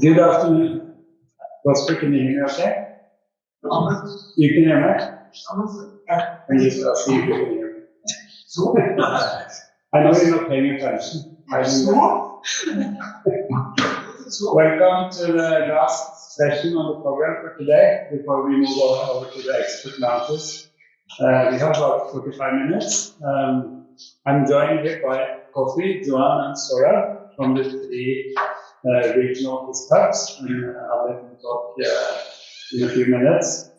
Good afternoon. Can you hear me okay? You can hear me? And just I'll see if you can hear me. I know you're not paying attention. I know. Welcome to the last session on the program for today, before we move on over to the expert lounges. Uh, we have about 45 minutes. Um, I'm joined here by Kofi, Joan, and Sora from the three regional hubs, and I'll let them talk uh, in a few minutes.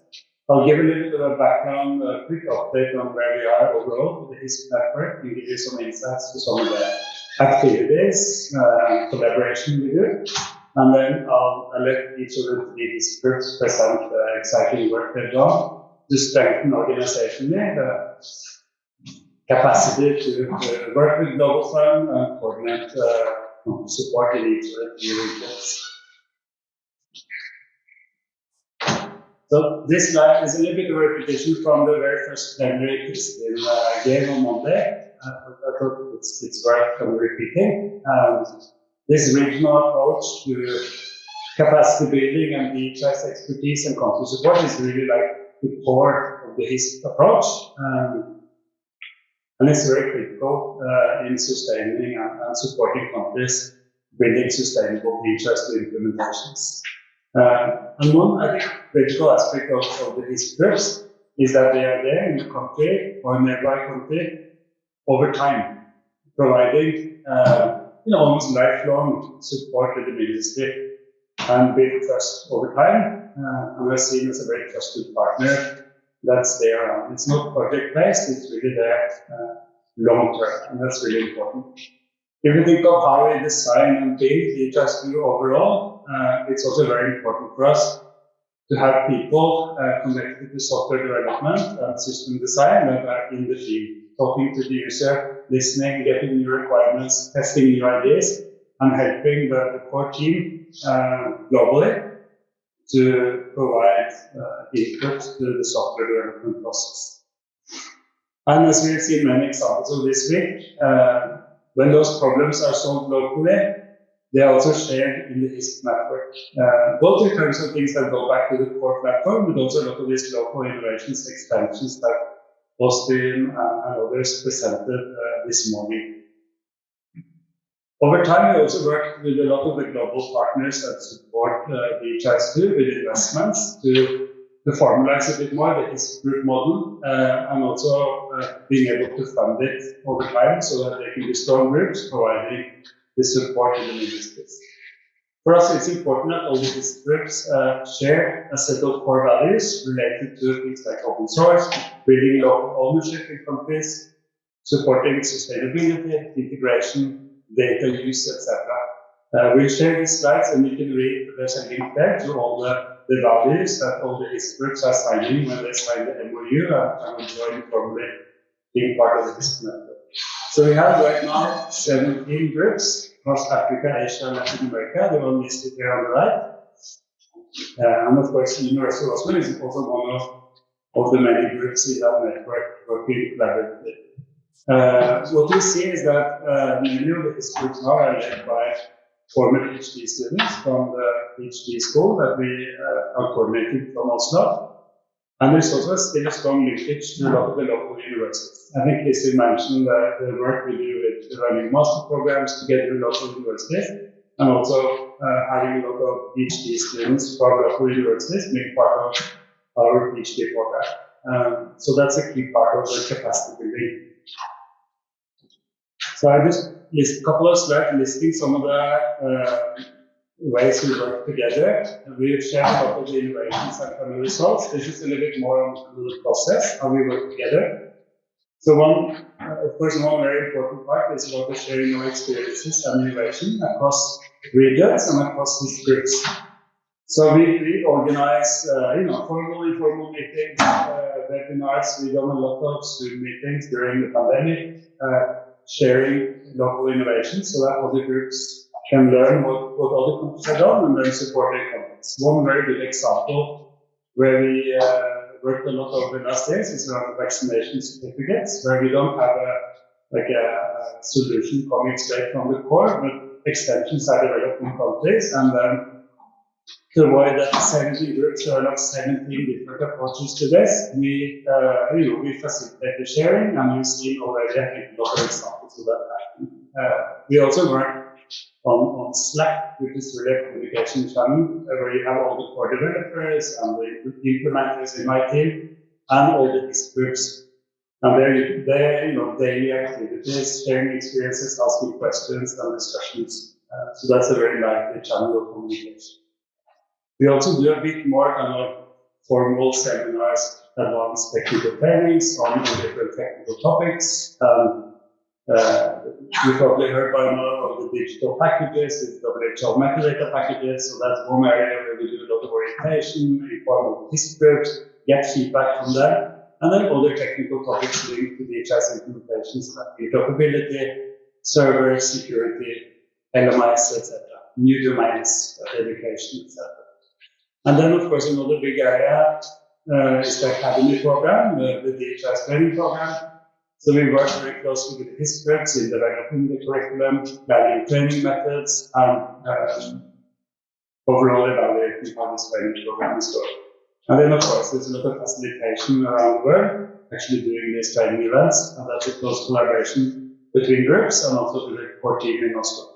I'll give a little bit of background, a quick update on where we are overall with the HISP network, and give you some insights to some of the activities, uh, collaboration we do. And then I'll, I'll let each of the groups present the exciting work they've done to strengthen organizationally the capacity to, to work with Global Fund and coordinate uh, in each the three regions. So this slide is a little bit of a repetition from the very first plenary Kristin uh, gave on Monday. Uh, I thought it's, it's worth repeating. Um, this regional approach to capacity building and DHIS expertise and country support is really like the core of the approach. Um, and it's very critical uh, in sustaining and, and, supporting countries building sustainable DHIS implementations. Uh, and one, think, critical aspect of, of the HISP is that they are there in the country or in nearby country over time, providing uh, you know, almost lifelong support to the ministry and build trust over time. Uh, and we're seen as a very trusted partner that's there. It's not project based, it's really there uh, long term, and that's really important. If you think of how we design and build DHIS2 overall, uh, it's also very important for us to have people uh, connected to software development and system design that are in the field, talking to the user, listening, getting new requirements, testing new ideas, and helping the, the core team uh, globally to provide uh, input to the software development process. And as we've seen many examples of this week, uh, when those problems are solved locally, they are also shared in the HISP network, uh, both in terms of things that go back to the core platform, but also a lot of these local innovations, extensions that Austin and, and others presented uh, this morning. Over time, we also worked with a lot of the global partners that support uh, DHIS2 with investments to, to formalize a bit more the group model uh, and also uh, being able to fund it over time so that they can be strong groups providing the support in the ministries. For us, it's important that all these groups uh, share a set of core values related to things like open source, building local ownership in countries, supporting sustainability, integration, data use, etc. Uh, we'll share these slides and you can read, there's a link there to all the, the values that all the experts are signing when they sign the MOU and, and join formally being part of this network. So we have right now 17 groups across Africa, Asia, and Latin America. They're all listed here on the right. Uh, and of course, University of Oslo is also one of, of the many groups in that network working collaboratively. Uh, what we see is that uh, many of the groups now are led by former PhD students from the PhD school that we uh, are coordinating from Oslo. And there's also still a strong linkage to a lot of the local universities. I think Lizzie mentioned the, the work we do with running master programs together with local universities, and also uh, having a lot of PhD students from local universities being part of our PhD program. Um, so that's a key part of the capacity building. So I just list a couple of slides listing some of the uh, ways we work together. We've shared a lot of the innovations and the results. This is a little bit more on the process, how we work together. So one, uh, of course, one very important part is about the sharing of experiences and innovation across regions and across these groups. So we, we organize, uh, you know, formal, informal meetings, uh, webinars. We've done a lot of Zoom meetings during the pandemic, uh, sharing local innovations so that other groups can learn what, what other groups have done and then support their companies. One very good example where we uh, worked a lot over the last days is around vaccination certificates, where we don't have a like a solution coming straight from the core, but extensions are developed in countries, and then to avoid that 17 groups develop 17 different approaches to this, we, uh, you know, we facilitate the sharing, and we've seen already a lot of examples of that happening. Uh, we also work on, on Slack, which is really a communication channel, where you have all the core developers and the implementers in my team, and all the groups. And they're, they're, you know, daily activities, sharing experiences, asking questions and discussions. Uh, so that's a very lively channel of communication. We also do a bit more kind of formal seminars, advanced technical trainings on different technical topics. Um, uh, you probably heard by now of the digital packages, the WHO metadata packages, so that's one area where we do a lot of orientation, informal groups, get feedback from them, and then other technical topics linked to the DHIS implementations like interoperability, server security, LMIS, etc., new domains, education, etc. And then, of course, another big area uh, is the academy program, uh, the DHIS training program. So we work very closely with experts in developing the curriculum, planning training methods, and um, overall evaluating how this training program is going. And then, of course, there's a lot of facilitation around the world, actually doing these training events, and that's a close collaboration between groups and also with the core team in Oslo.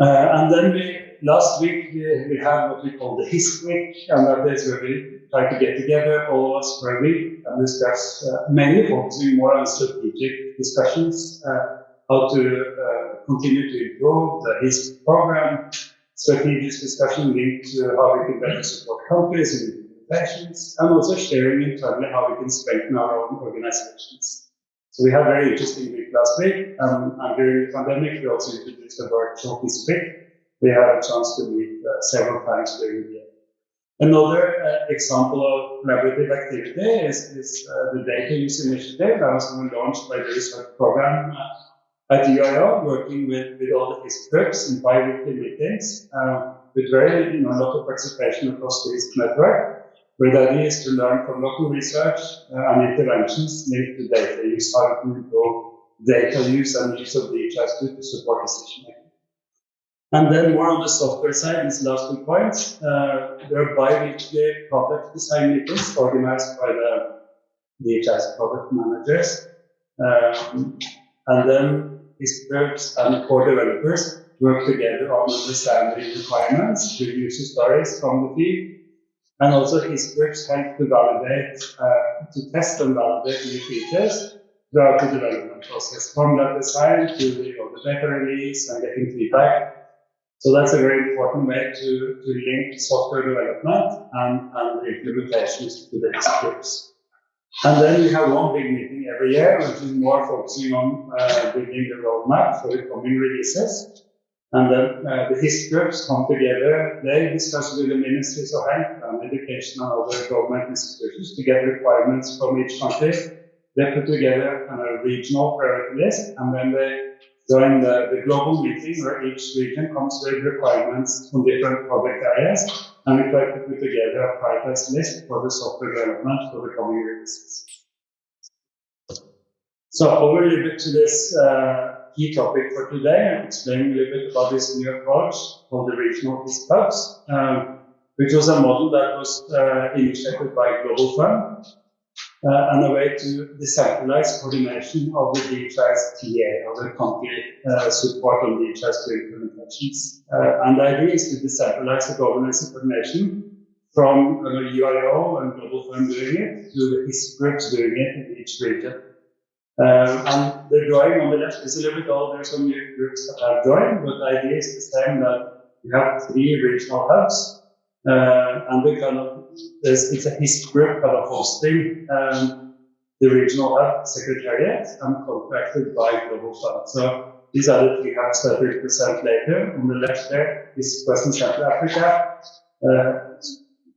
Uh, and then we last week we, had what we call the HISP week, and that is where we try to get together, all of us a week, and discuss, uh, mainly focusing more on strategic discussions, uh, how to uh, continue to improve the HISP program, strategic discussion linked to how we can better support countries and implementations, and also sharing internally how we can strengthen our own organizations. So we had a very interesting week last week, um, and during the pandemic we also introduced a virtual HISP week, we had a chance to meet uh, several times during the year. Another uh, example of collaborative activity is, is uh, the data use initiative that was launched by the research program uh, at UIO, working with, with all the groups in bi-weekly meetings, uh, with very, you know, a lot of participation across the HISP network, where the idea is to learn from local research uh, and interventions linked to data use, how to improve data use and use of DHIS2 to support decision making. And then more on the software side, these last points, uh, there are bi-weekly design meetings organized by the DHIS product managers. Um, and then experts and core developers work together on understanding requirements through user stories from the field. And also experts help to validate, uh, to test and validate new features throughout the development process, from that design to the, the data release and getting feedback so that's a very important way to, to link software development and, and implementations to the scripts. And then we have one big meeting every year, which is more focusing on uh, building the roadmap for the coming releases. And then uh, the HISP groups come together, they discuss with the ministries of health and education and other government institutions to get requirements from each country. They put together a regional priority list and then they during the, the global meeting where each region comes with requirements from different project areas, and we try to put together a prioritized list for the software development for the coming releases. So over a little bit to this uh, key topic for today, and explaining a little bit about this new approach called the regional hubs, um, which was a model that was uh, initiated by Global Fund uh, and a way to decentralize coordination of the DHIS TA, or the country uh, support on DHIS2 implementations. Uh, and the idea is to decentralize the governance and coordination from uh, UIO and Global Fund doing it to the groups doing it in each region. Um, and the drawing on the left is a little bit old. There are some new groups that have joined, but the idea is the same that you have three regional hubs uh, and we kind of, it's a HISP group kind of hosting um, the regional hub secretariat and contracted by Global Fund. So these are the three hubs that we present later. On the left there is Western Central Africa, uh,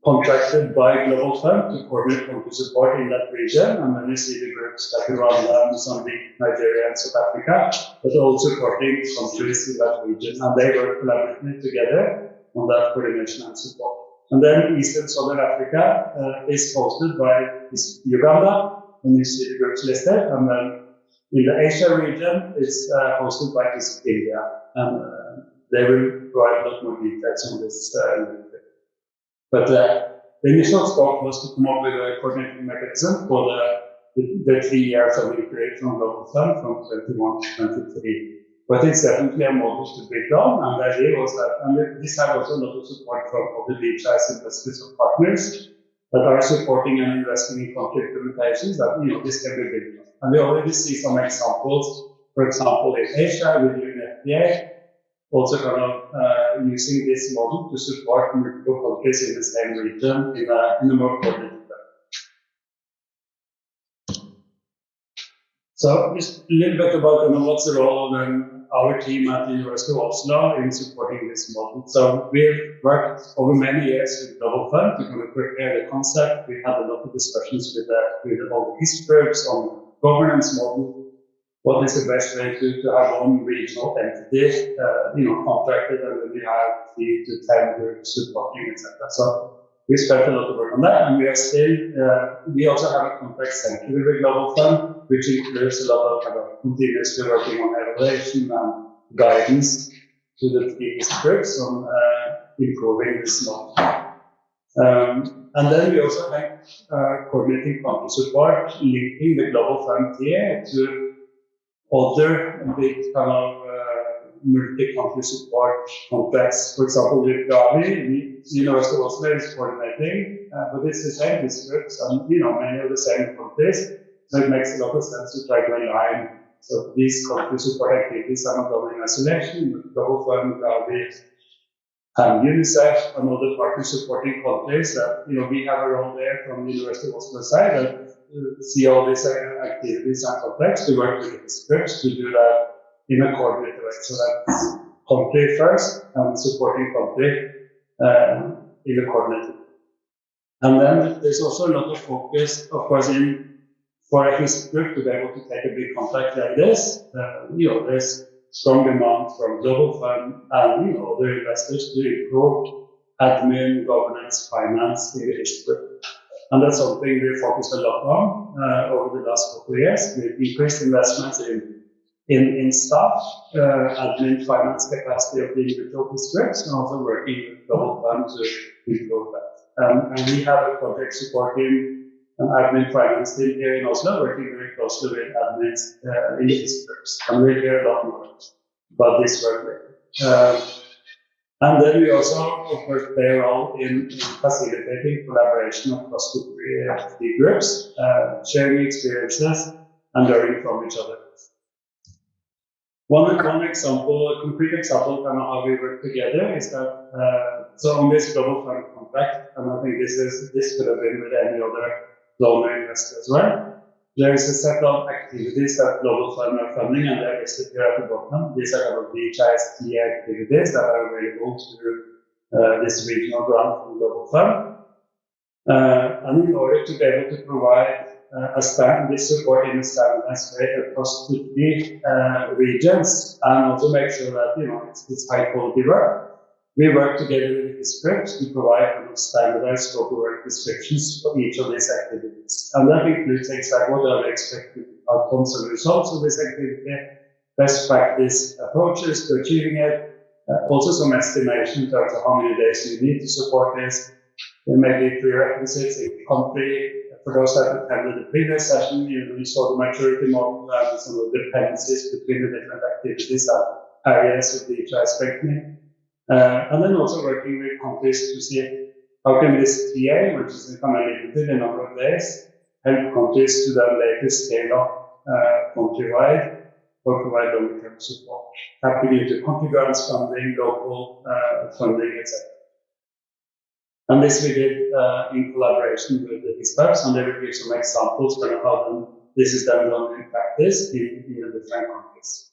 contracted by Global Fund to coordinate country support in that region. And then you see the groups like Rwanda, Mozambique, Nigeria, and South Africa, but all supporting countries in that region. And they work collaboratively together on that coordination and support. And then Eastern Southern Africa uh, is hosted by Uganda, and you see the groups listed. And then in the Asia region, it's uh, hosted by India. And uh, they will provide a lot more details on this. Uh, but uh, the initial scope was to come up with a coordinating mechanism for the, the, the three years of the period from Global Fund from 21 to 23. But it's definitely a model to build on, and the idea was that, and this had also a lot of support from other DHIS investors or partners that are supporting and investing in country implementations that, you know, this can be built. And we already see some examples, for example, in Asia with UNFPA, also kind of uh, using this model to support multiple countries in the same region in a, in a more coordinated way. So just a little bit about you know, what's the role of um, our team at the University of Oslo in supporting this model. So we've worked over many years with Global Fund to kind of prepare the concept. We had a lot of discussions with, the, with all the history groups on governance model what is the best way to, to have one regional entity, uh, you know, contracted, and then we have three to ten groups supporting, etc. So we spent a lot of work on that, and we are still, uh, we also have a contract center with Global Fund, which includes a lot of kind of continuously working on evaluation and guidance to the groups on uh, improving this model. Um, and then we also have uh, coordinating country support, linking the Global here to other big kind of uh, multi-country support contracts. For example, with Gavi, the University of Oslo is coordinating, uh, but it's the same districts and you know many of the same countries. So it makes a lot of sense to try to align. So these support activities are not done in isolation, but Fund, Gavi, and UNICEF and other partners supporting countries that, you know, we have a role there from the University of Oslo side that uh, see all these uh, activities and complex, We work with the scripts to do that in a coordinated way. So that's country first and supporting country uh, um, in a coordinated And then there's also a lot of focus, of course, in for a group to be able to take a big contract like this. Uh, you know, there's strong demand from global fund and you know other investors to improve admin, governance, finance in group. And that's something we focused a lot on uh, over the last couple of years. We've increased investments in, in, in staff, uh, admin, finance capacity of the individual districts, and also working with Global Fund to improve that. Um, and we have a project supporting an admin finance team here in Oslo, working very closely with admins uh, in the districts. And we'll hear a lot more about this work later. Uh, and then we also, of course, play a role in, in facilitating collaboration across the three groups, uh, sharing experiences and learning from each other. One, one example, a concrete example kind of how we work together is that, uh, so on this global fund contract, and I think this is, this could have been with any other investor as well, there is a set of activities that Global Fund are funding, and they're listed here at the bottom. These are kind of DHIS activities that are available through uh, this regional grant from Global Fund. Uh, and in order to be able to provide uh, a stand, this support in a standardized way across the uh, regions, and also make sure that you know it's, it's high quality work, we work together with the scripts to provide standardized scope of work descriptions for each of these activities. And that includes things like what are the expected outcomes and results of this activity, best practice approaches to achieving it, uh, also some estimation in terms of how many days you need to support this, there may be prerequisites in country. For those that attended the previous session, you, saw the maturity model and some of the dependencies between the different activities and areas of the strengthening. Uh, and then also working with countries to see how can this TA, which is of limited in a number of days, help countries to then later scale up uh, countrywide or provide long-term support, tapping into country grants funding, local uh, funding, etc. And this we did uh, in collaboration with the experts, and they will give some examples of how this is done in practice in, in the different countries.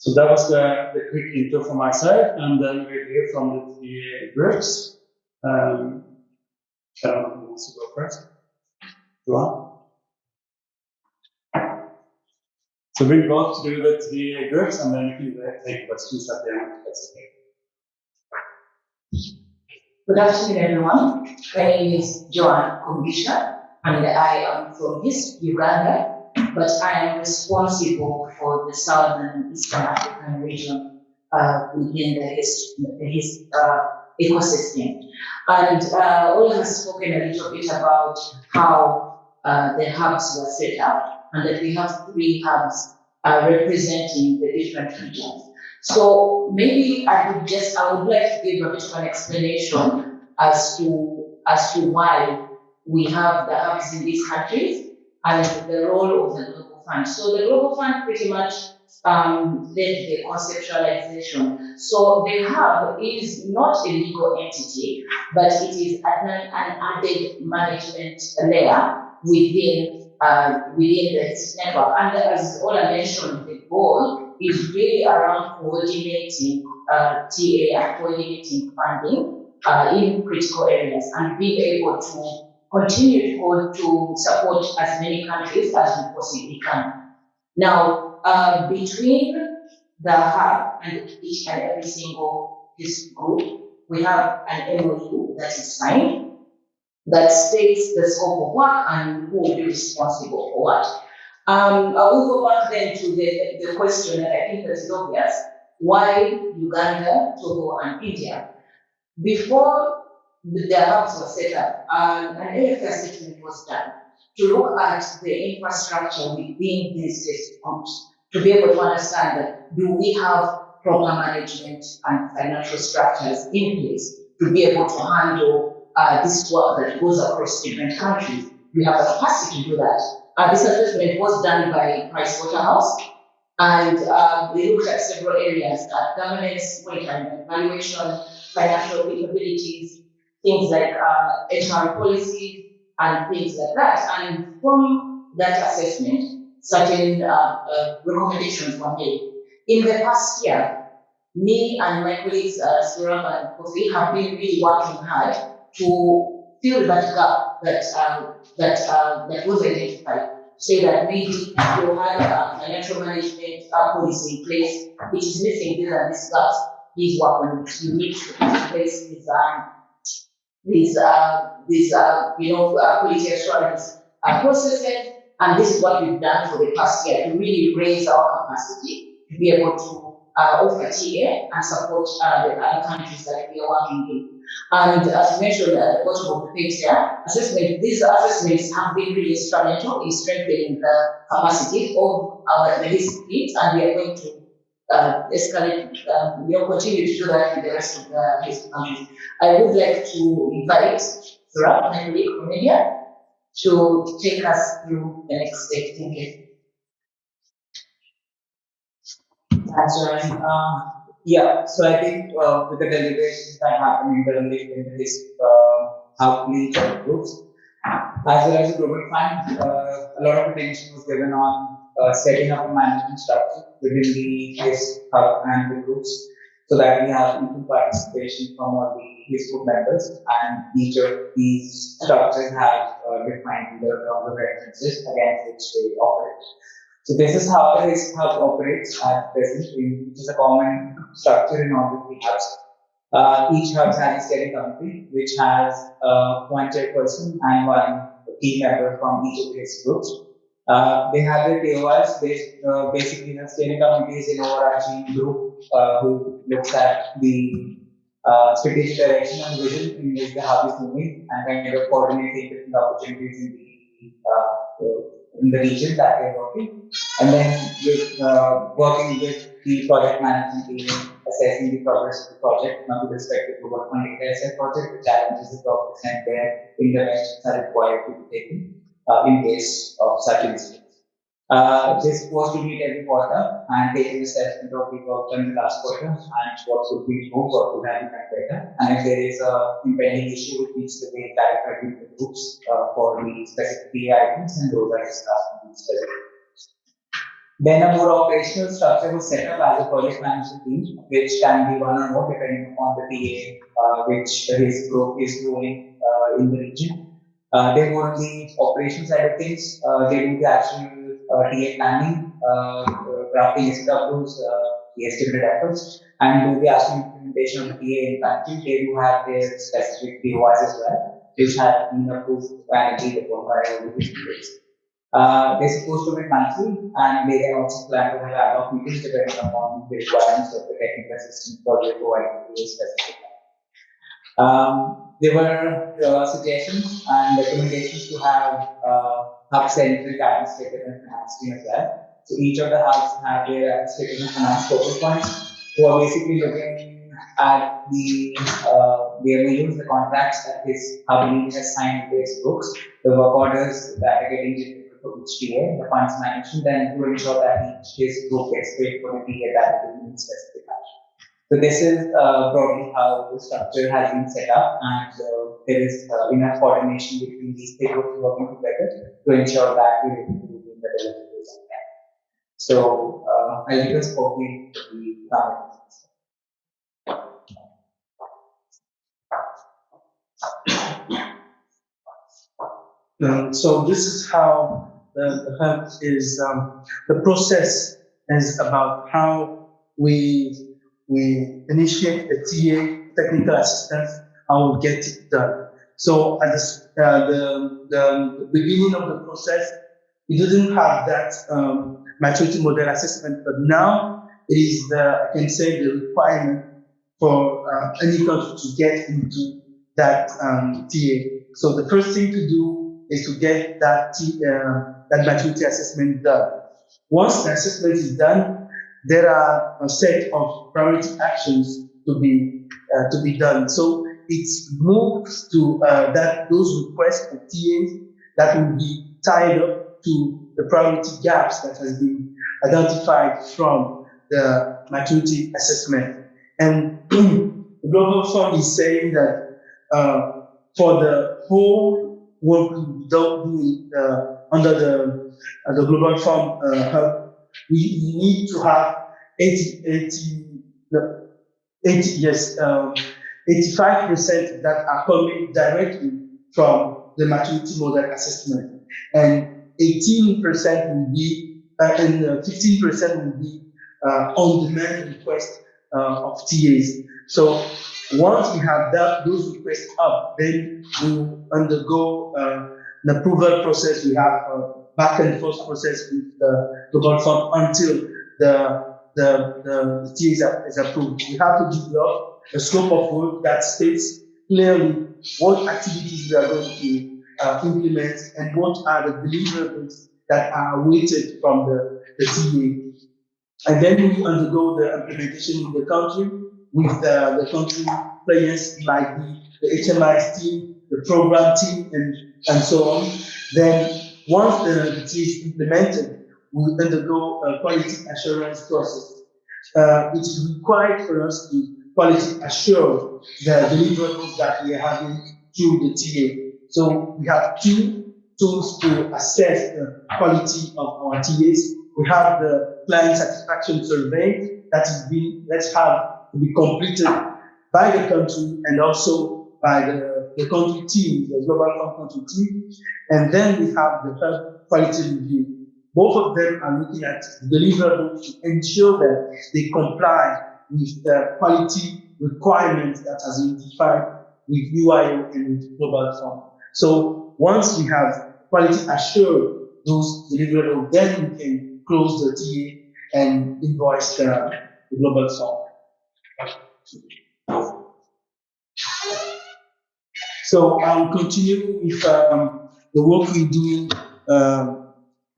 So that was the, the quick intro from my side, and uh, then we'll hear from the three uh, groups. Um, Sharon wants to go first. Johan? So we'll go through the three uh, groups, and then you can take questions at the end. That's okay. Good afternoon, everyone. My name is Joan Kumbisha, and I am from East Uganda but I am responsible for the Southern Eastern African region uh, within the HISP, HISP uh, ecosystem. And uh, Ola has spoken a little bit about how uh, the hubs were set up and that we have three hubs uh, representing the different regions. So maybe I would just, I would like to give a bit of an explanation as to, as to why we have the hubs in these countries and the role of the Global Fund. So the Global Fund pretty much um, led the conceptualization. So the hub is not a legal entity, but it is an, an added management layer within uh, within the network. And as Ola mentioned, the goal is really around coordinating uh, TA, coordinating funding uh, in critical areas and being able to continue to, support as many countries as we possibly can. Now, uh, between the hub and each and every single group, we have an MOU that is signed that states the scope of work and who will be responsible for what. Um, I will go back then to the, the question that I think is obvious. Why Uganda, Togo, and India? Before the the hubs were set up, um, an LFA assessment was done to look at the infrastructure within these groups to be able to understand that do we have proper management and financial structures in place to be able to handle uh, this work that goes across different countries. We have the capacity to do that. Uh, this assessment was done by Price Waterhouse, and uh, they looked at several areas: uh, governance, monitoring, evaluation, financial capabilities, things like uh, HR policies, and things like that. And from that assessment, certain uh, uh, recommendations were made. In the past year, me and my colleagues, uh, and Kofi, have been really working hard to fill that gap that um, that uh, that was identified. Say that we we had a financial management uh, policy in place, which is missing. These are these gaps. These work on it. You need to place um, these uh, these uh, you know uh, quality assurance uh, processes. And this is what we've done for the past year to really raise our capacity to be able to uh, offer TA and support uh, the other countries that we are working in. And as mentioned at the bottom of the page there, assessment, these assessments have been really instrumental in strengthening the capacity of our medicine fleet, and we are going to uh, escalate, um, we will continue to do that in the rest of the case countries. I would like to invite Surab, my colleague to take us through the next step. Thank you. Joanne. Uh, yeah, so I think uh, with the deliberations that happened in the in this uh, of groups, as well as the global fund, uh, a lot of attention was given on uh, setting up a management structure within the case hub and the groups so that we have equal participation from all the case group members and each of these structures have uh, defined the terms of references against which they operate. So this is how the RISC hub operates at present, which is a common structure in all the three hubs. Uh, each hub has a steering committee, which has uh, one chairperson and one team member from each of these groups. Uh, they have their TORs, they, uh, basically the steering committee is an overarching group uh, who looks at the uh, strategic direction and vision in which the hub is moving and kind of coordinating different opportunities in the uh, in the region that they're working, and then with uh, working with the project management team, assessing the progress of the project, not with respect to what one asset project, the challenges the progress and where interventions are required to be taken uh, in case of such incidents. Uh, this was to meet every quarter and take an assessment of the work done in the last quarter and what could be improved, what could have been better. And if there is a impending issue, it needs to be with the groups uh, for the specific PA items and those are discussed in the specific. Then a more operational structure was set up as a project management team, which can be one or more depending upon the PA uh, which group is doing uh, in the region. Uh, they work the operation side of things, uh, they do the actual uh, TA planning, uh, uh, drafting SWs, uh, the estimated efforts, and do the actual implementation of the TA in country. They do have their specific POIs as well, which have been approved by the different Uh, they're supposed to be monthly and they can also plan to have ad hoc meetings depending upon the requirements of the technical assistance that they provide to the specific. Um, there were uh, suggestions and recommendations to have uh, hub centric administrative and finance team as well. So each of the hubs have their administrative and finance focal points who are basically looking at the uh, the MOUs, the contracts that this hub lead has signed with its books, the work orders that are getting generated for each TA, the funds management, and to ensure that each case group gets paid for the TA that it action. So this is uh, broadly how the structure has been set up, and uh, there is uh, enough coordination between these groups working together to ensure that we are improving the deliverables on. So uh, I'll give Kofi to the comments. Um, so this is how the, the hub is, um, the process is about how we, we initiate a TA, technical assistance, and we get it done. So at the, uh, the, the beginning of the process, we didn't have that, um, maturity model assessment, but now it is the, I can say the requirement for, uh, any country to get into that, um, TA. So the first thing to do is to get that, uh, that maturity assessment done. Once the assessment is done, there are a set of priority actions to be, uh, to be done. So it's moved to, uh, that, those requests of TAs that will be tied up to the priority gaps that has been identified from the maturity assessment. And the Global Fund is saying that, uh, for the whole work we don't do uh, under the uh, the global fund uh, hub, we need to have 80, 80, no, 80 yes, um, 85% that are coming directly from the maturity model assessment, and 18% will be uh, and uh, 15% will be uh, on-demand request uh, of TAs. So once we have that, those requests up, then we will undergo uh, an approval process. We have a back and forth process with the global fund until the the the, the TA is, is approved. We have to develop a scope of work that states clearly what activities we are going to uh, implement and what are the deliverables that are awaited from the, the TA. And then we undergo the implementation in the country with the, the country players like the, the HMIS team, the program team, and, and so on. Then once the, TA is implemented, we undergo a quality assurance process. Uh, it is required for us to quality assure the deliverables that we are having through the TA. So we have two tools to assess the quality of our TAs. We have the client satisfaction survey that is being, let's have to be completed by the country and also by the, the country team, the global fund country team. And then we have the hub quality review. Both of them are looking at deliverables to ensure that they comply with the quality requirements that has been defined with UIO and with global fund. So once we have quality assured those deliverables, then we can close the TA and invoice the, the global fund. So I'll continue with um, the work we're doing um,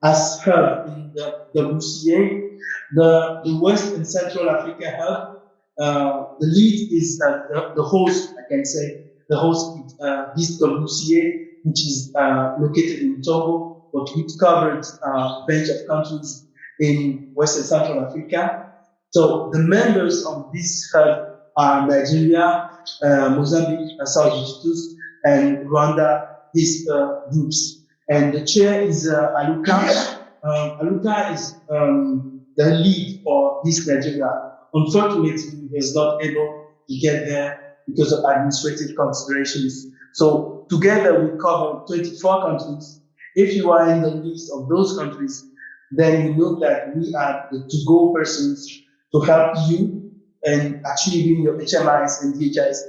as hub in the WCA. The, the West and Central Africa hub, uh, the lead is uh, the, the host, I can say, the host is uh, this WCA, which is uh, located in Togo, but which covered a bench of countries in West and Central Africa. So the members of this hub are Nigeria, uh, Mozambique, uh, South Justus, and Rwanda, these uh, groups. And the chair is uh, Aluka. Um, Aluka is um, the lead for this Nigeria. Unfortunately, he is not able to get there because of administrative considerations. So together we cover 24 countries. If you are in the list of those countries, then you know that we are the to-go persons to help you in achieving your HMIS and DHIS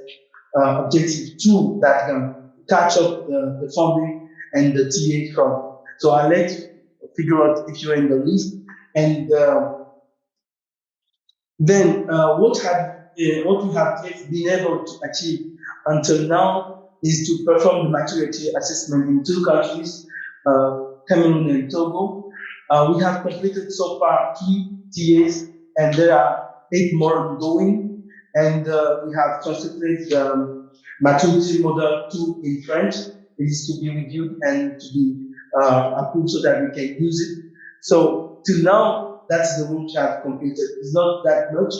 uh, objective two that can catch up the, the funding and the TA from. So I'll let you figure out if you're in the list. And uh, then uh, what have uh, what we have been able to achieve until now is to perform the maturity assessment in two countries, uh, Cameroon and Togo. Uh, we have completed so far three TAs, and there are eight more ongoing. And uh, we have translated the um, maturity model 2 in French. It is to be reviewed and to be uh, approved so that we can use it. So till now, that's the work we have completed. It's not that much,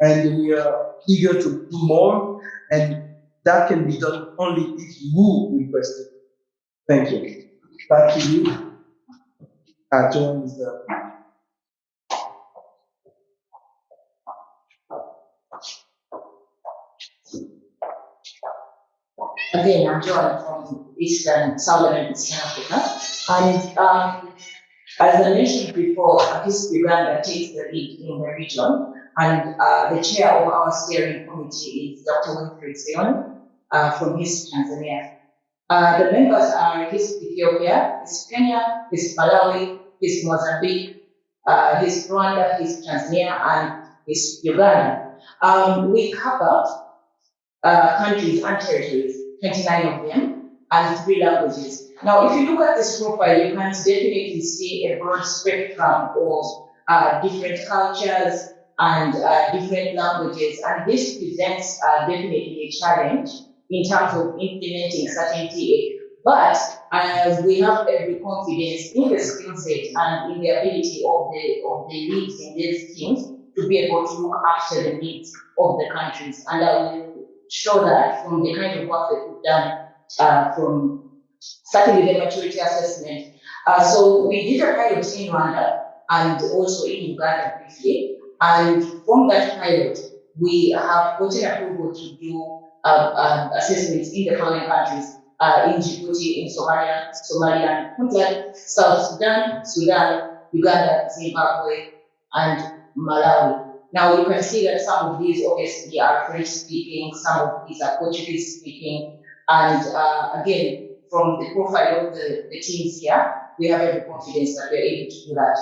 and we are eager to do more, and that can be done only if you request it. Thank you. Back to you. Uh, John is the Again, I'm Joy from Eastern, Southern and Eastern Africa. And um, as I mentioned before, HISP Uganda takes the lead in the region. And uh, the chair of our steering committee is Dr. Winfried Sion uh, from East Tanzania. Uh, the members are East Ethiopia, East Kenya, East Malawi, East Mozambique, uh, East Rwanda, East Tanzania, and East Uganda. Um, we cover uh, countries and territories, 29 of them, and three languages. Now, if you look at this profile, you can definitely see a broad spectrum of uh, different cultures and uh, different languages, and this presents uh, definitely a challenge in terms of implementing certain TA. But uh, we have every confidence in the skill set and in the ability of the of the leads in these teams to be able to look after the needs of the countries. And I will show that from the kind of work that we've done uh, from starting with the maturity assessment. Uh, so we did a pilot in Rwanda and also in Uganda briefly. And from that pilot, we have gotten approval to do uh, uh, assessments in the following countries. Uh, in Djibouti, in Somalia, Somalia, Puntland, South Sudan, Sudan, Uganda, Zimbabwe, and Malawi. Now you can see that some of these obviously are French speaking, some of these are Portuguese speaking, and uh, again, from the profile of the, the teams here, we have every confidence that we're able to do that.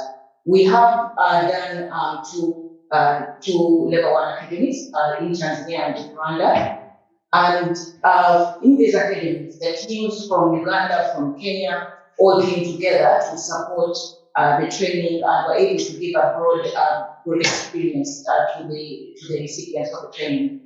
We have uh, done um, two, uh, two level one academies uh, in Tanzania and Rwanda. And uh, in these academies, the teams from Uganda, from Kenya, all came together to support uh, the training and were able to give a broad, uh, experience uh, to the to the recipients of the training.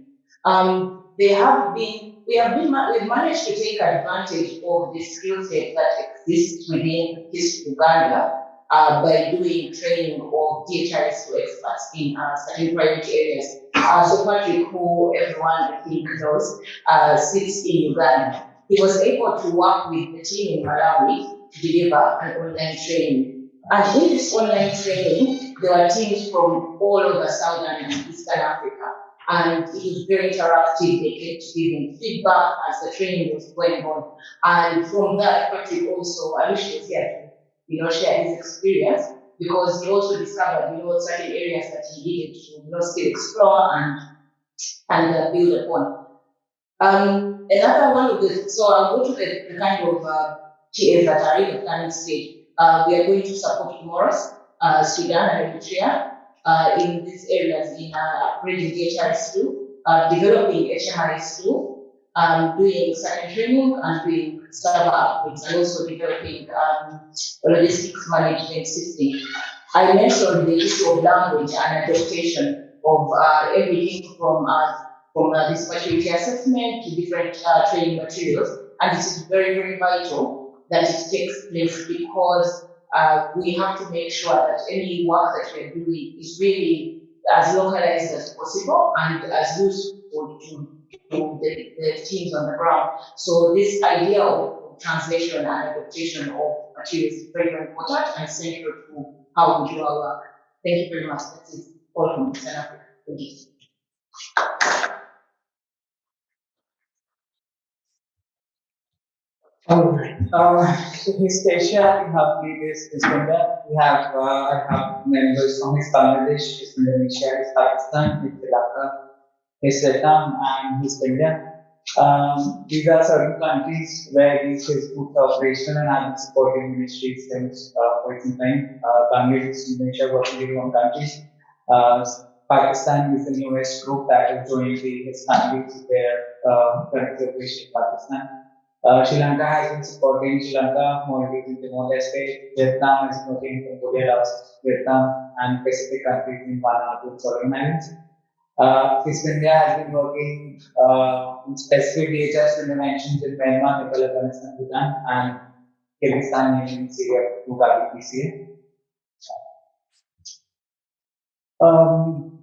Um, they have been, we have been, we've managed to take advantage of the skill set that exists within this Uganda uh, by doing training of DHIS to experts in uh, certain private areas. Uh, so Patrick, who everyone I think knows, uh, sits in Uganda. He was able to work with the team in Malawi to deliver an online training. And in this online training, there were teams from all over Southern and Eastern Africa. And it was very interactive. They kept giving feedback as the training was going on. And from that, Patrick also, I wish he was here to, you know, share his experience because he also discovered, you know, certain areas that he needed to, you know, still explore and, and uh, build upon. Um, another one of the, so I'll go to the, the kind of uh, TAs that are in the planning stage. Uh, we are going to support Comoros, uh, Sudan, and Eritrea uh, in these areas in uh, upgrading DHIS tool, uh, developing HMIS tool, um, doing certain training and doing server upgrades, and also developing um, logistics management system. I mentioned the issue of language and adaptation of uh, everything from uh, from uh, this maturity assessment to different uh, training materials, and it is very very vital that it takes place because uh, we have to make sure that any work that we're doing is really as localized as possible and as useful to, to the, the teams on the ground. So this idea of translation and adaptation of materials is very, very important and central to how we do our work. Thank you very much. That's. All from Eastern Africa. Thank you. Alright, uh, so Asia, we have leaders, HISP India, we have, uh, I have members from HISP Bangladesh, HISP Indonesia, HISP Pakistan, HISP Sri Lanka, HISP Vietnam, and HISP India. Um, these are certain countries where these schools are operational and have been supporting ministries since uh, quite some time. Uh, Bangladesh, Indonesia, working one countries. Uh, Pakistan is the newest group that is joining the Islamic their uh, current operation in Pakistan. Uh, Sri Lanka has been supporting Sri Lanka, Maldives in Timor-Leste, Vietnam is supporting Cambodia, Laos, Vietnam, and Pacific countries in Vanuatu and Solomon Islands. Uh, India has been working uh, in specific DHIS interventions in Myanmar, Nepal, Afghanistan, Bhutan, and Kyrgyzstan, Yemen, Syria, through PCA. Um,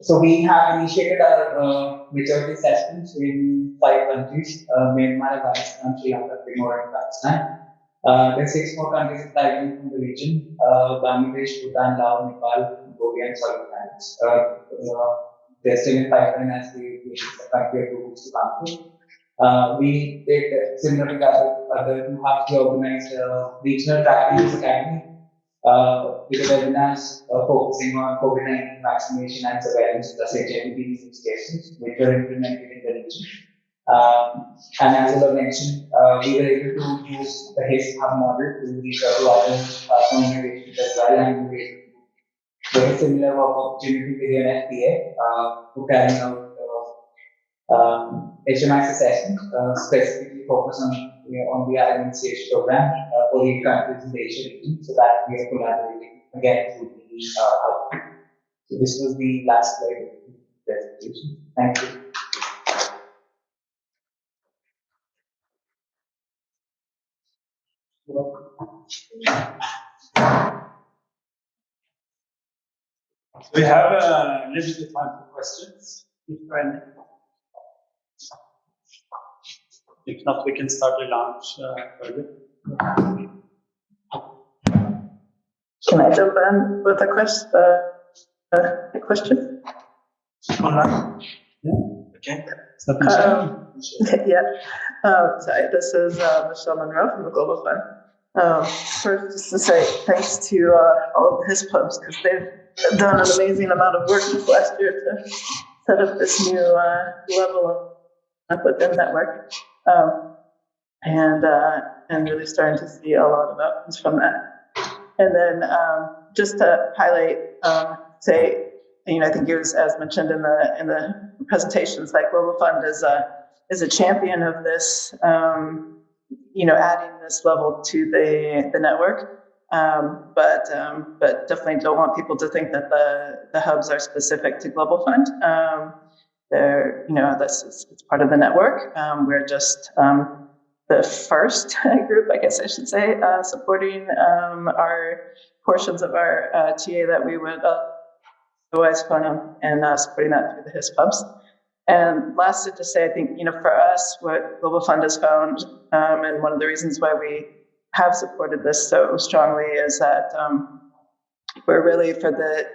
so we have initiated our uh, maturity assessments in five countries, uh, Myanmar, Afghanistan, Sri Lanka, Timor, and Pakistan. Uh, there are six more countries in Thailand from the region, uh, Bangladesh, Bhutan, Laos, Nepal, Cambodia, and Solomon Islands. Uh, uh, they're still in pipeline as expect their groups to come through. Uh, we did similar to other, other we organized uh, regional practice academy uh, with webinars uh, focusing on COVID-19 vaccination and surveillance plus HIV use cases, which were implemented in the region. Um, and as I mentioned, uh, we were able to use the HISP hub model to reach out to other uh, communications as well, and we very similar opportunity with the NFPA, uh, who carrying out uh, um, HMIS assessment, uh, specifically focus on you know, on the RMCH program Asia region, so that we are collaborating again with the uh, hub. So this was the last slide of the presentation. Thank you. We have a limited time for questions, if any. If not, we can start the launch uh, early. Can I jump in with a quest, uh, uh, a question? Yeah. Okay. Um, yeah, uh, sorry, this is, uh, Michelle Monroe from the Global Fund. Um, first, just to say thanks to, uh, all of HISP hubs, because they've done an amazing amount of work this last year to set up this new, uh, level up within network. Um, and, uh, and really starting to see a lot of outcomes from that. And then, um, just to highlight, um, say, you know, I think it was as mentioned in the, in the presentations, that Global Fund is a, is a champion of this, um, you know, adding this level to the, the network. Um, but, um, but definitely don't want people to think that the, the hubs are specific to Global Fund. Um, they're, you know, this is, it's part of the network. Um, we're just, um, the first group, I guess I should say, uh, supporting, um, our portions of our, uh, TA that we would otherwise fund them and, uh, supporting that through the HISP hubs. And lastly, to say, I think, you know, for us, what Global Fund has found, um, and one of the reasons why we have supported this so strongly is that, um, we're really for the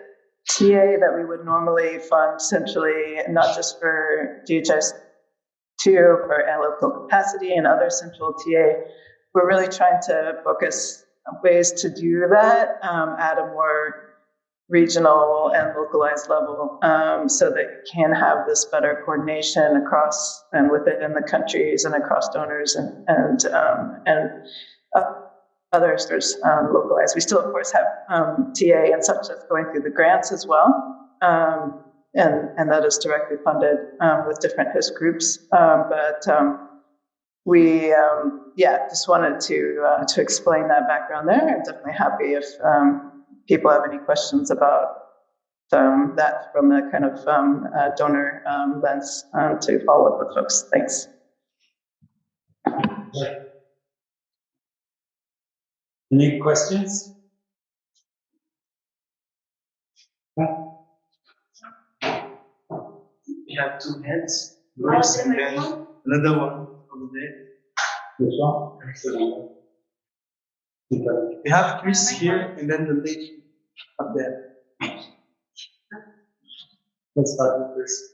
TA that we would normally fund centrally, not just for DHIS two for local capacity and other central TA. We're really trying to focus ways to do that um, at a more regional and localized level um, so that you can have this better coordination across and within the countries and across donors and and um, and uh, other um, localized. We still, of course, have um, TA and such that's going through the grants as well. And, and that is directly funded um, with different host groups. Um, but um, we, um, yeah, just wanted to uh, to explain that background there. I'm definitely happy if um, people have any questions about um, that from a kind of uh, donor lens to follow up with folks. Thanks. Any questions? We have two hands. Yours and then another one over there. Which one? We have Chris here and then the lady up there. Let's start with Chris.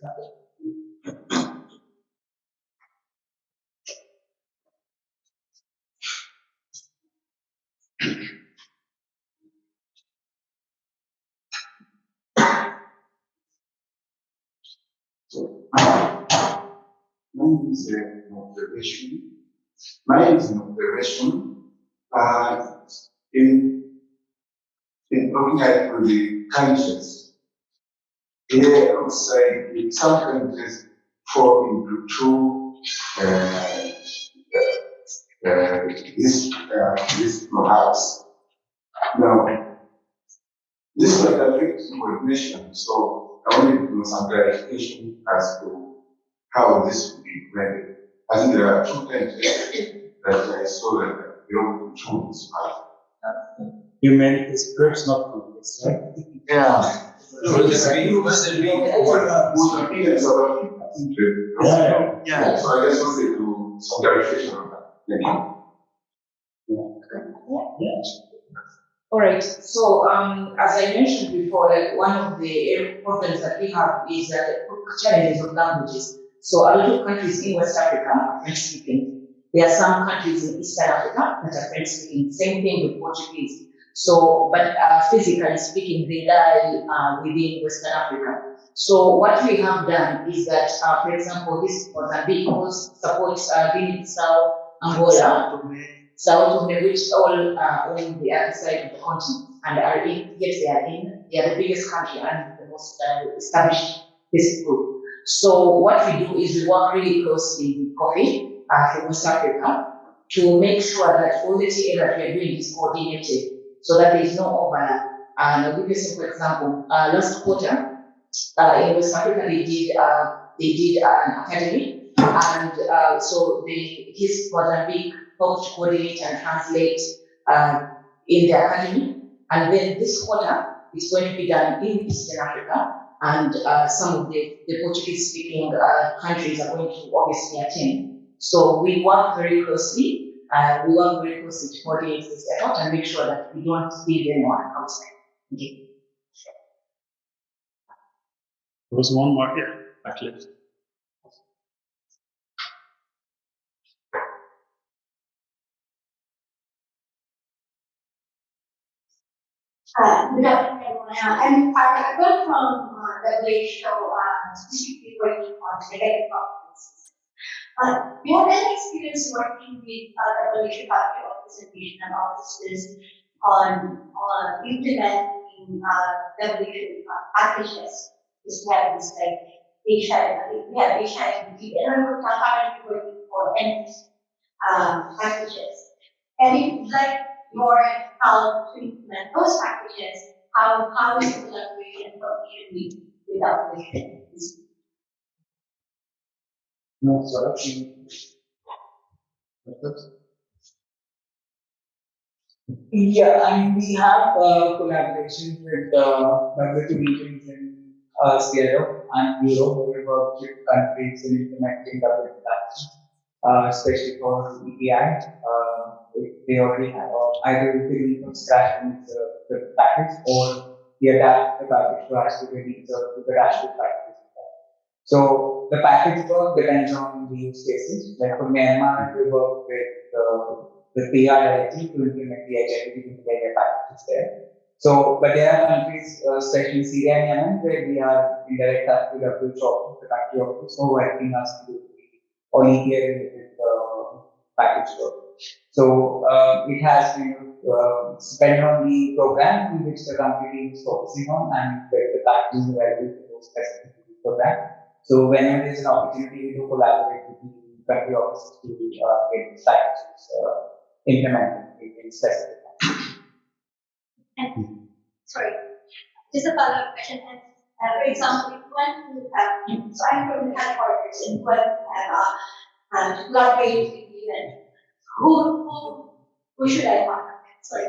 Mine is an observation. Mine is an observation. Uh, in, in looking at the countries, here I would say in some countries fall into two, uh, uh, this, uh, this perhaps. Now, this might affect coordination, so I wanted to know some clarification as to how this will be implemented. I think there are two things that I saw that belong to two this part. Humanities groups, not conflicts, right? Yeah. Would it be- would it be- Would be in South Africa. Yeah. Yeah, so I just wanted to, do some clarification on that. Thank you. All right, so, um, as I mentioned before, like, one of the problems that we have is that challenges of languages. So a lot of countries in West Africa are French speaking. There are some countries in Eastern Africa that are French speaking, same thing with Portuguese. So, but, uh, physically speaking, they lie, uh, within Western Africa. So what we have done is that, uh, for example, this Mozambique supports, uh, Guinea-Bissau, Angola, Sao Tome, which all are on the other side of the continent and are in, yes, they are in, they are the biggest country and the most uh, established business group. So what we do is we work really closely with Kofi uh, from West Africa to make sure that all the TA that we are doing is coordinated so that there is no overlap. And I'll give you a simple example. Uh, last quarter, uh, in West Africa, they did, uh, they did an academy and uh, so they, HISP Mozambique helped coordinate and translate uh, in the academy. And then this quarter is going to be done in Eastern Africa, and uh, some of the, the Portuguese speaking uh, countries are going to obviously attend. So we work very closely, uh, we work very closely to coordinate this effort and make sure that we don't leave anyone outside. You. There was one more, yeah, back left. Uh. Uh, I'm, I, got from, uh, WHO, uh, specifically working on negative conferences. Uh, you have any experience working with, uh, WHO factory representation and offices on, on implementing, uh, WHO packages? This happens like Asia, we have Asia and we are currently working for any, um, packages. And if like your how to implement those packages, how, how is the collaboration function with, without the No, sorry. Yeah, and we have uh, collaborations with uh, WHO regions in uh, SEARO and Europe, where we work with countries in implementing WHO packages, uh, especially for EPI. Uh, they already have uh, either need from scratch and it's, uh, the package or we adapt the package to the needs of the dashboard package. So the package work depends on the use cases. Like for Myanmar, we work with uh, the PIIT to implement the get their packages there. So, but there are countries, uh, especially Syria and Yemen, where we are in direct touch with the the country office, so helping us to do all EPI related uh, package work. So uh, it has to uh, depend on the program in which the company is focusing on and where the package is available for those specific program. So whenever there's an opportunity, do collaborate with the country offices to uh, get packages uh, implemented in, specific. And, sorry, just a follow-up question. And, uh, for example, if one who have, so I'm from the headquarters and one have, uh, uh, with the event, who, who, who should I contact? Sorry.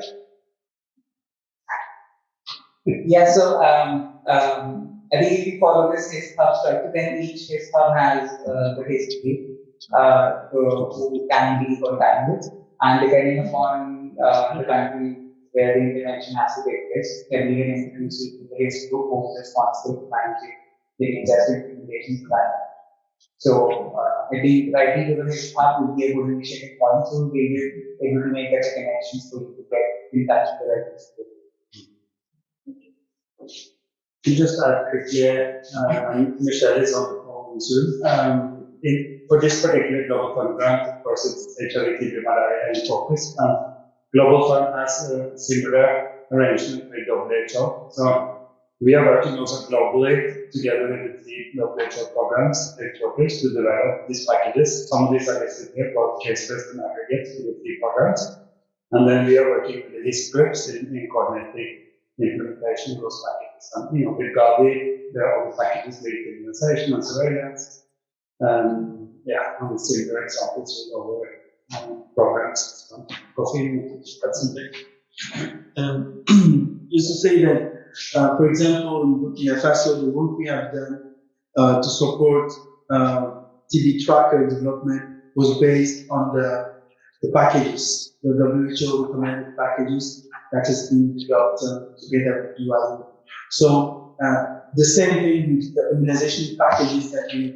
Yeah, so um, um, I think if you follow this HISP hub structure, then each HISP hub has uh, the history uh, who can be for contacted. And depending upon uh, the country where the intervention has to take place, can you to the HISP group who is responsible for managing the just implementation plan. So uh, Think writing to the hub would be a good initiative point, so we'll be able to make better connections for you get in touch with the right group. To just add quickly, uh, Michelle is on phone Zoom. Um, in, for this particular Global Fund grant, of course, it's TB, malaria in focus. And Global Fund has a similar arrangement with WHO. So we are working also globally together with the three WHO programs, headquarters, to develop these packages. Some of these are listed here, both case-based and aggregate for the three programs. And then we are working with the risk groups in, in coordinating the implementation of those packages. And, you know, with Gavi, are other packages with immunization and surveillance. Um, yeah, and similar examples with other um, programs. So, Kofi, that's something. Um, just to say that, uh, for example, in Burkina Faso, the work we have done uh, to support uh, TB tracker development was based on the, the packages, the WHO recommended packages that has been developed uh, together with UiO. So uh, the same thing with the immunization packages that we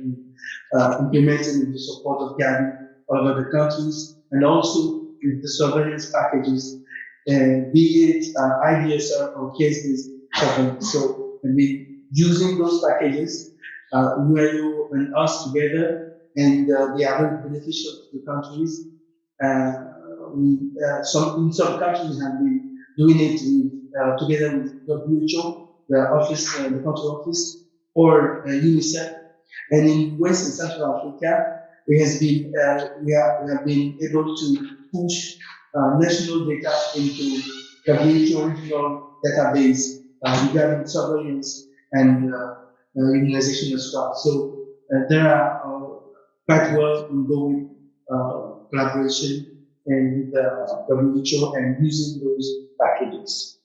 uh, implemented with the support of Gavi all over the countries, and also with the surveillance packages be it IDSR or case-based surveillance. So, I mean, using those packages, uh, UiO and us together, and uh, are very beneficial to the countries. Uh, we, uh, some, in some countries have been doing it uh, together with WHO, the office, uh, the country office, or uh, UNICEF. And in West and Central Africa, we has been, we, we have been able to push national data into WHO regional database uh, regarding surveillance and uh, uh, immunization as well. So uh, there are quite well ongoing collaboration and with uh, WHO and using those packages.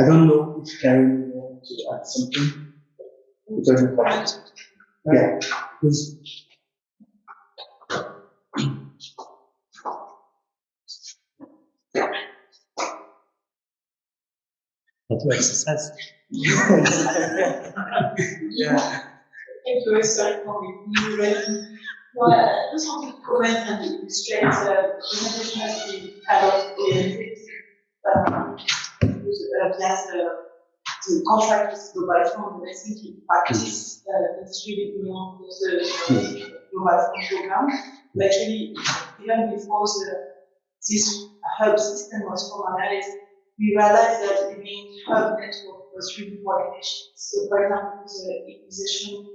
I don't know if Karen wants to add something. Yeah, please. That's what exercise. Yeah. Thank you, for me, really. Well, want to comment and illustrate the presentation with, uh, the, with I practice, it's really the program. But actually, even before the, this hub system was formalized, we realized that the main hub network was really coordination. So for example, the immunization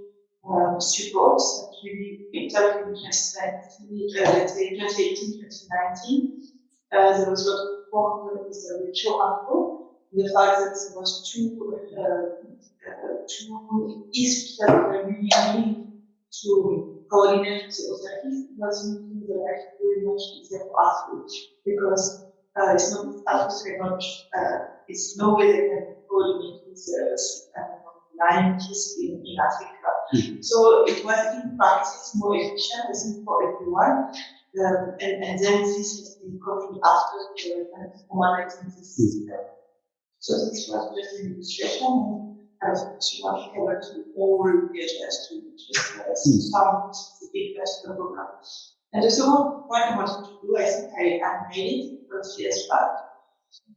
um, support that really picked up in 2019, uh, let's say 2018, 2019. Uh, there was of work with the WHO AFRO, the fact that there was two, uh, uh, two issues that were really to coordinate the authorities was making the life very much easier for us because uh, it's not us very much, uh, it's no way they can coordinate with the uh, scientists in, in Africa. So it was in practice more efficient, I think, for everyone. Um, and, and then this has been coming after the formalizing this system. So this was just an illustration. And as much want to to all the address to just uh, some specific personal program. And the second point I wanted to do, I think I, I made it first years back.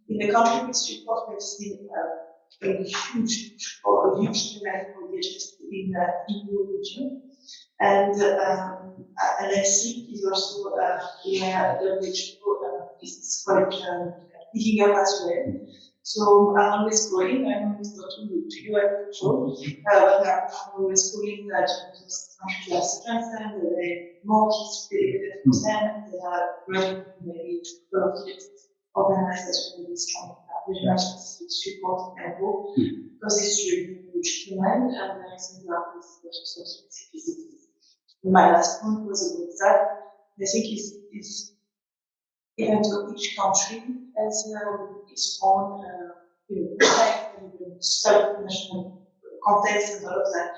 In the country report, we've seen uh, a huge or a huge demand for DHIS in the EU region. And, um, and I think it's also uh, where the WHO uh, is quite um, picking up as well. So I'm always calling, I'm always talking to you at control, mm-hmm. uh, but I'm always calling that those countries are strengthened, that they more history, percent, mm-hmm. they are ready maybe to profit organize really strong regional support and hope, mm-hmm. because it's really huge demand and there is a lot of social specificities. My last point was about that. I think it's, it's even though each country has um, its own uh, you know, and self-national context and all of that.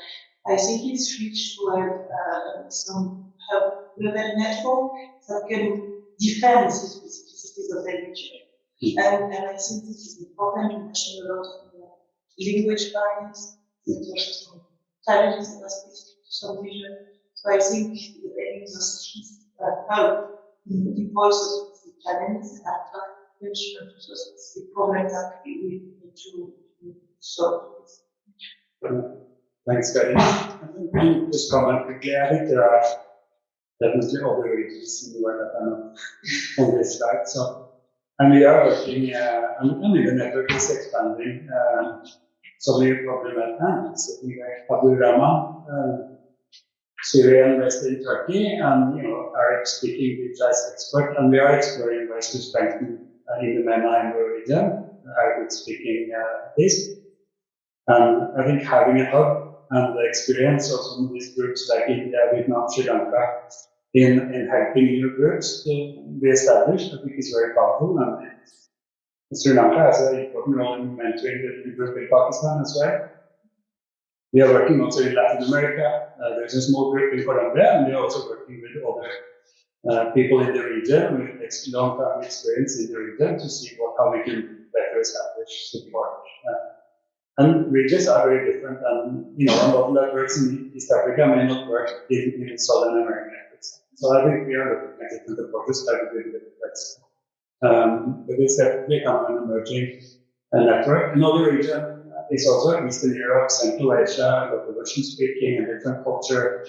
I think it's rich to have uh, some hub level network that can defend the specificities of the region. And, and I think this is important to mention a lot of uh, language barriers, there's some challenges that are specific to some region. So I think the of skills that help in the voice of specific challenges and attention to specific problems that we need to solve. Thanks. I think just comment quickly. I think there are definitely other regions in the world that are on this slide. So, and we are working, uh, and, and the network is expanding. Uh, so we probably met hand, sitting like Abu Rahman, uh, Syria and West in Turkey, and you know, Arab speaking with as expert, and we are exploring ways to strengthen uh, in the MENA and the region, Arabic speaking uh, this. And I think having a hub and the experience of some of these groups like India, Vietnam, Sri Lanka in, in helping new groups to be established, I think is very powerful. And Sri Lanka has an important role in mentoring the new group in Pakistan as well. We are working also in Latin America. Uh, there's a small group in Colombia, and we are also working with other uh, people in the region with long-term experience in the region to see what, how we can better establish support. Uh, and regions are very different, and you know, a model that works in East Africa may not work in, in Southern America. So I think we are looking at different approaches that we do with Um, but it's definitely of an emerging uh, network. Another region is also Eastern Europe, Central Asia, got the Russian speaking, a different culture,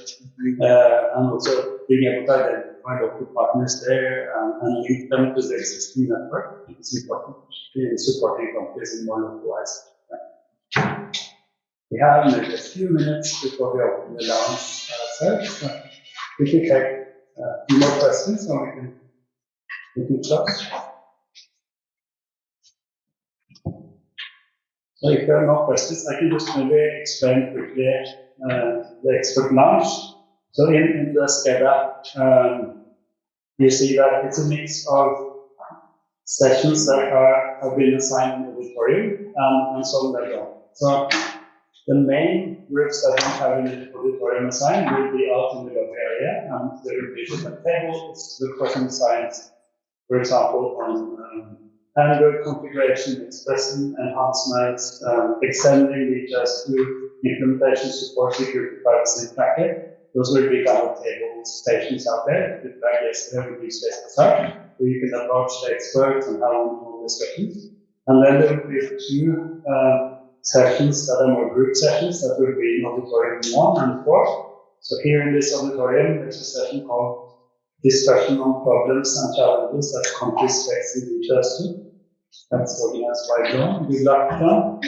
uh, and also being able to identify local partners there um, and link them to the existing network is important in supporting countries in more localized. way. We have maybe a few minutes before we open the lounge ourselves. So we can take uh, a few more questions or we can, we can close. So if there are no questions, I can just maybe explain quickly uh, the expert lounge. So in, in the SCADA, um, you see that it's a mix of sessions that are, have been assigned in the auditorium um, and some that don't. So the main groups that we have the auditorium assigned will be out in the lobby area and there will be different tables, the question science, for example, on um, configuration, expressing enhancements, um, extending features to implementation support security privacy tracking. Those will be kind of table stations out there. With like yesterday, we use space design, where you can approach the experts and have one discussions. And then there will be two um, sessions that are more group sessions that will be in auditorium one and four. So here in this auditorium, there's a session called discussion on problems and challenges that countries face in other. That's organized by John. Good luck, John.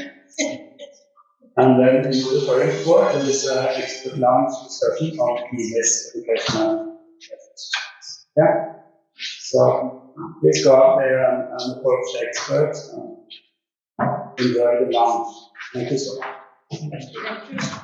And then in the four, there is an expert lounge discussion on PBS educational. Yeah. So please go out there and, and approach the experts and enjoy the lunch. Thank you so much.